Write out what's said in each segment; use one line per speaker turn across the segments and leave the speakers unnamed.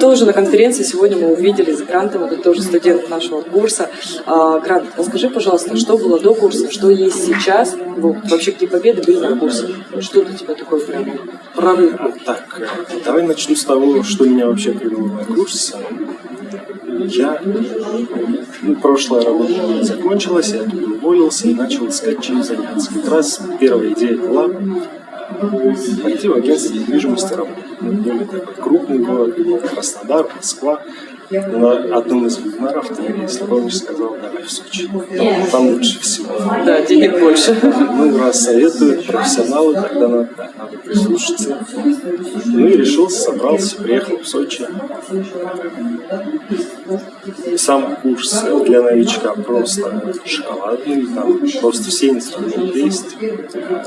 Тоже на конференции сегодня мы увидели с Грантом, это тоже студент нашего курса. А, Грант, расскажи, пожалуйста, что было до курса, что есть сейчас, вообще какие победы были на курсе? Что для тебя такое прям прорыв?
Так, давай начну с того, что меня вообще привело на курс. Я, ну, прошлая работа закончилась, я тут уволился и начал искать чем заняться. Как раз первая идея была пойти в агентство недвижимости работать. Крупный город, Краснодар, Москва. На одном из вебинаров если помнишь, сказал, давай в Сочи. Там, там лучше всего.
Да, денег больше.
Ну, раз советуют профессионалы, тогда надо, надо прислушаться. Ну и решился, собрался, приехал в Сочи. Сам курс для новичка просто шоколадный, там просто все инструменты есть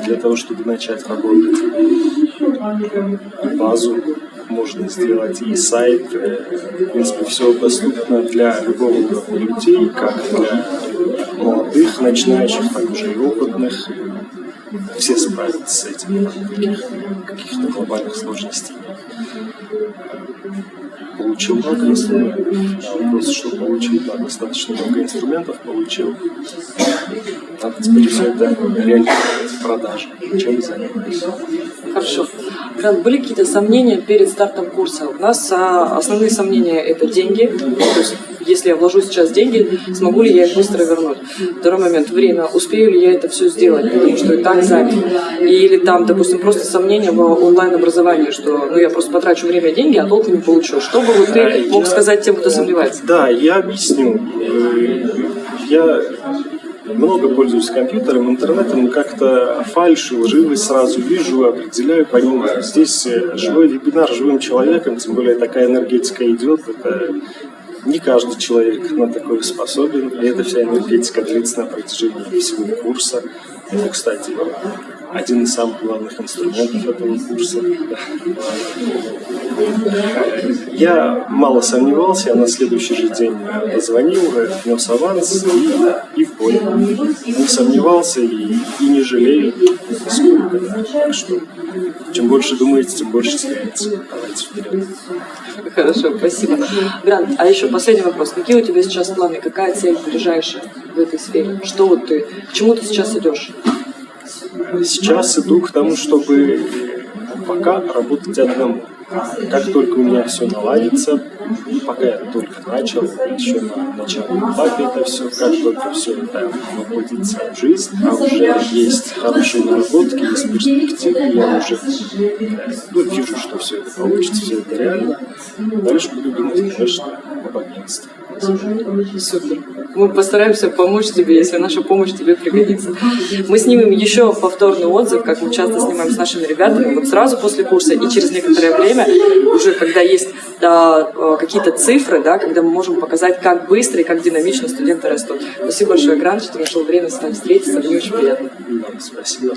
для того, чтобы начать работать. Базу можно сделать и сайт. В принципе, все доступно для любого уровня людей, как для молодых, начинающих, так уже и опытных. Все справятся с этим, каких-то глобальных сложностей. Получил много инструментов. Вопрос, что получил, да, достаточно много инструментов получил. Надо теперь все это реализовать в продаже. Чем занимаюсь.
Хорошо. Грант, были какие-то сомнения перед стартом курса? У нас а, основные сомнения – это деньги. То есть, если я вложу сейчас деньги, смогу ли я их быстро вернуть? Второй момент – время. Успею ли я это все сделать, потому что и так занят? Или там, допустим, просто сомнения в онлайн-образовании, что ну, я просто потрачу время и деньги, а толку не получу. Что бы вот ты мог сказать тем, кто сомневается?
Да, я объясню. Э, Я много пользуюсь компьютером, интернетом, как-то фальшь, лживость сразу вижу, определяю, понимаю. Здесь э, живой вебинар живым человеком, тем более такая энергетика идет, это не каждый человек на такое способен, и эта вся энергетика длится на протяжении всего курса. Это, кстати, один из самых главных инструментов этого курса. Я мало сомневался, я на следующий же день позвонил, внес аванс и, и в бой. Не сомневался и, и не жалею сколько. Да. Так что, чем больше думаете, тем больше теряете. Давайте вперед.
Хорошо, спасибо. Грант, а еще последний вопрос. Какие у тебя сейчас планы? Какая цель ближайшая в этой сфере? Что вот ты, к чему ты сейчас идешь?
Сейчас иду к тому, чтобы пока работать одному. Как только у меня все наладится, пока я только начал, еще на начальном этапе это все, как только все это воплотится в жизнь, а уже есть хорошие наработки, есть перспективы, я уже ну, вижу, что все это получится, все это реально. Дальше буду думать, конечно, об агентстве.
Супер. Мы постараемся помочь тебе, если наша помощь тебе пригодится. Мы снимем еще повторный отзыв, как мы часто снимаем с нашими ребятами, вот сразу после курса и через некоторое время, уже когда есть да, э, какие-то цифры, да, когда мы можем показать, как быстро и как динамично студенты растут. Спасибо большое, Грант, что нашел время с нами встретиться. Мне очень приятно.
Спасибо.